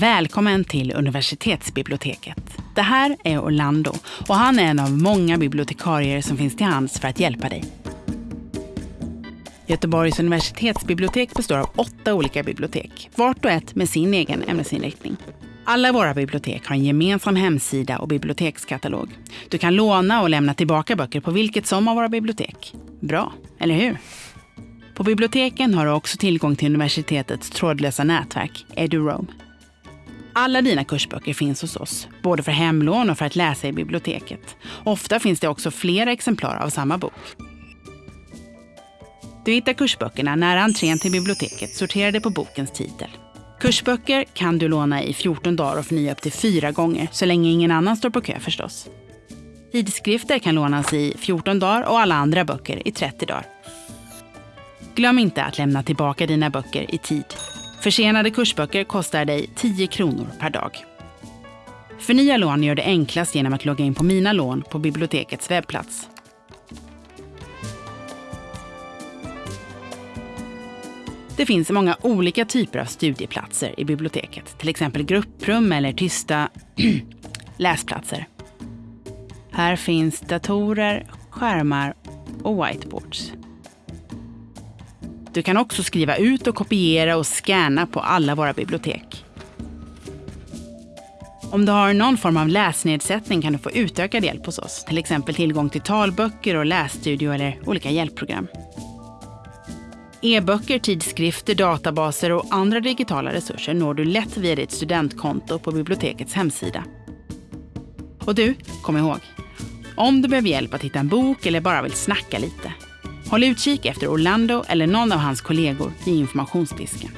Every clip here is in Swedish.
Välkommen till universitetsbiblioteket. Det här är Orlando och han är en av många bibliotekarier som finns till hands för att hjälpa dig. Göteborgs universitetsbibliotek består av åtta olika bibliotek, vart och ett med sin egen ämnesinriktning. Alla våra bibliotek har en gemensam hemsida och bibliotekskatalog. Du kan låna och lämna tillbaka böcker på vilket som av våra bibliotek. Bra, eller hur? På biblioteken har du också tillgång till universitetets trådlösa nätverk, EduRoam. Alla dina kursböcker finns hos oss, både för hemlån och för att läsa i biblioteket. Ofta finns det också flera exemplar av samma bok. Du hittar kursböckerna nära entrén till biblioteket sorterade på bokens titel. Kursböcker kan du låna i 14 dagar och förnya upp till fyra gånger, så länge ingen annan står på kö förstås. Tidskrifter kan lånas i 14 dagar och alla andra böcker i 30 dagar. Glöm inte att lämna tillbaka dina böcker i tid. Försenade kursböcker kostar dig 10 kronor per dag. Förnya lån gör det enklast genom att logga in på Mina lån på bibliotekets webbplats. Det finns många olika typer av studieplatser i biblioteket, till exempel grupprum eller tysta läsplatser. Här finns datorer, skärmar och whiteboards. Du kan också skriva ut och kopiera och scanna på alla våra bibliotek. Om du har någon form av läsnedsättning kan du få utökad hjälp hos oss, till exempel tillgång till talböcker och lässtudio eller olika hjälpprogram. E-böcker, tidskrifter, databaser och andra digitala resurser når du lätt via ditt studentkonto på bibliotekets hemsida. Och du, kom ihåg, om du behöver hjälp att hitta en bok eller bara vill snacka lite, håll utkik efter Orlando eller någon av hans kollegor i informationsdisken.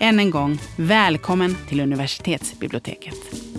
Än en gång, välkommen till universitetsbiblioteket.